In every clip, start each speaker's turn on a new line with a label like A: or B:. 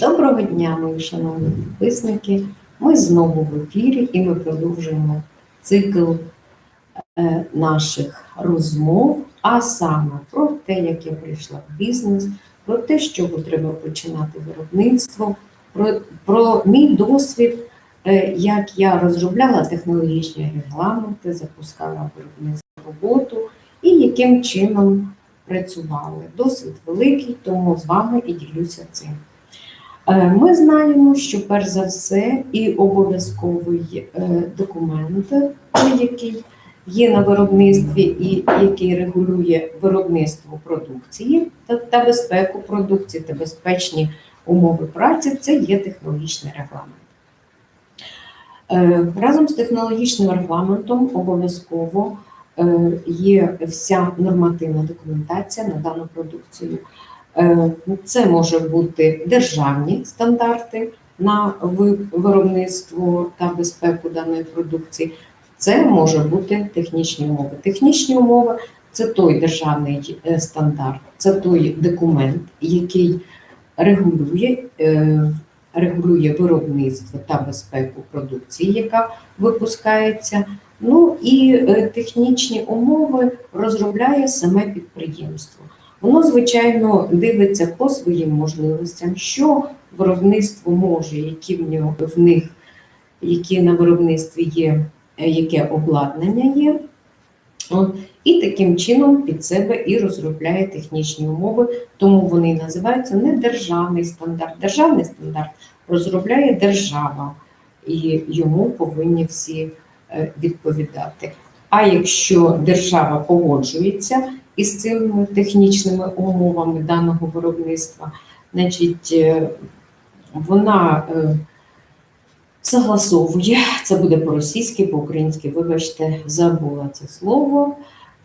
A: Доброго дня, мої шановні підписники. Ми знову в ефірі і ми продовжуємо цикл е, наших розмов, а саме про те, як я прийшла в бізнес, про те, з чого треба починати виробництво, про, про мій досвід, е, як я розробляла технологічні регламенти, запускала виробництво роботу і яким чином працювали. Досвід великий, тому з вами і ділюся цим. Е, Ми знаємо, що перш за все і обов'язковий е, документ, який є на виробництві і який регулює виробництво продукції та, безпеку продукції та безпечні умови праці, це є технологічний регламент. Е, Разом з технологічним регламентом обов'язково є вся нормативна документація на дану продукцію. Е, Це може бути державні стандарти на виробництво та безпеку даної продукції. Це може бути технічні умови. Технічні умови це той державний е, стандарт, це той документ, який регулює, е, регулює виробництво та безпеку продукції, яка випускається. Ну і технічні умови розробляє саме підприємство. Воно, звичайно, дивиться по своїм можливостям, що виробництво може, які в нього в них, які на виробництві є, е, яке обладнання є. І таким чином під себе і розробляє технічні умови, тому вони називаються не державний стандарт. Державний стандарт розробляє держава, і йому повинні всі е, відповідати. А якщо держава погоджується із цими технічними умовами даного виробництва, значить е, вона е, согласовує, це буде по-російськи, по-українськи, вибачте, забула це слово.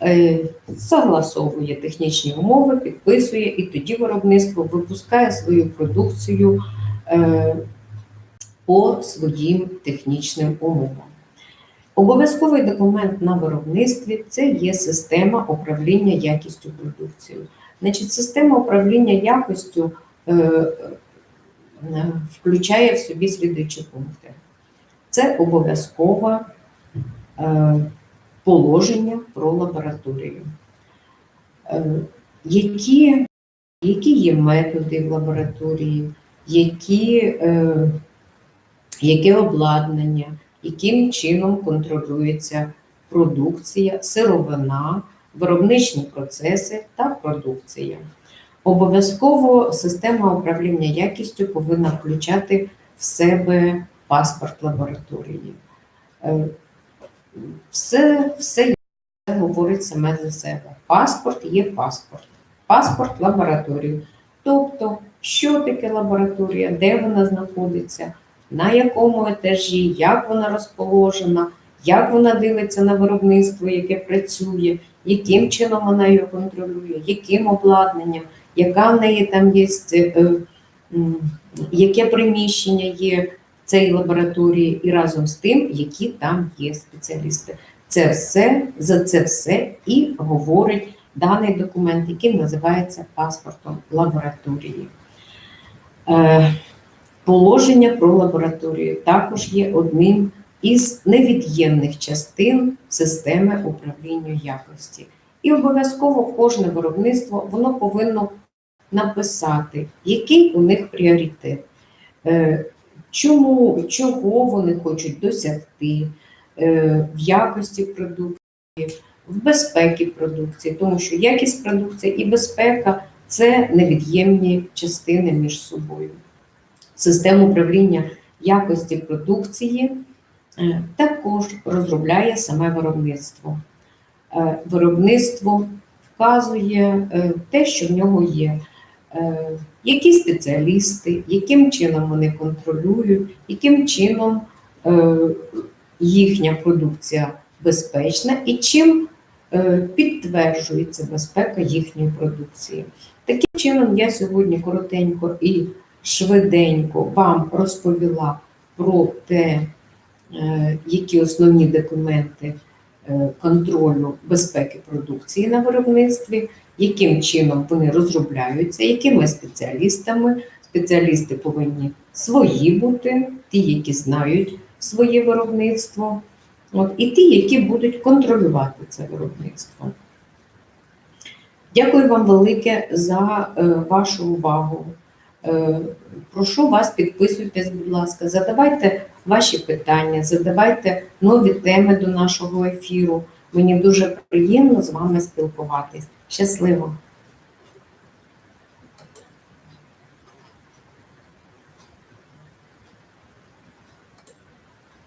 A: е, Согласовує технічні умови, підписує, і тоді виробництво випускає свою продукцію по своїм технічним умовам. Обов'язковий документ на виробництві це є система управління якістю продукцією. Значить, система управління якістю е, е, включає в собі слідуючі пункти. Це обов'язкове е, положення про лабораторію. Е, які, які є методи в лабораторії, які, е, яке обладнання, яким чином контролюється продукція, сировина, виробничні процеси та продукція. Обов'язково система управління якістю повинна включати в себе паспорт лабораторії. Е, Все, все говорить саме за себе. Паспорт є паспорт. Паспорт лабораторії. Тобто, що таке лабораторія, де вона знаходиться, на якому етажі, як вона розположена, як вона дивиться на виробництво, яке працює, яким чином вона його контролює, яким обладнанням, яка в неї там є, е, яке приміщення є в цій лабораторії, і разом з тим, які там є спеціалісти. Це все за це все і говорить даний документ, який називається паспортом лабораторії. Положення про лабораторію. Також є одним із невід'ємних частин системи управління якості. І обов'язково кожне виробництво воно повинно написати, який у них пріоритет, е, чому, чого вони хочуть досягти е, в якості продукції, в безпеці продукції, тому що якість продукції і безпека це невід'ємні частини між собою систему управління якості продукції е, також розробляє саме виробництво. Е, Виробництво вказує е, те, що в нього є, які спеціалісти, яким чином вони контролюють, яким чином їхня продукція безпечна і чим підтверджується безпека їхньої продукції. Таким чином, я сьогодні коротенько і швиденько вам розповіла про те, е, які основні документи е, контролю безпеки продукції на виробництві, яким чином вони розробляються, якими спеціалістами Спеціалісти повинні свої бути, ті, які знають своє виробництво, от, і ті, які будуть контролювати це виробництво. Дякую вам велике за е, вашу увагу. Е, прошу вас, підписуйтесь, будь ласка, задавайте ваші питання, задавайте нові теми до нашого ефіру. Мені дуже приємно з вами спілкуватись. Щасливо!